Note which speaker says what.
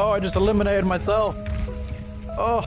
Speaker 1: Oh, I just eliminated myself. Oh.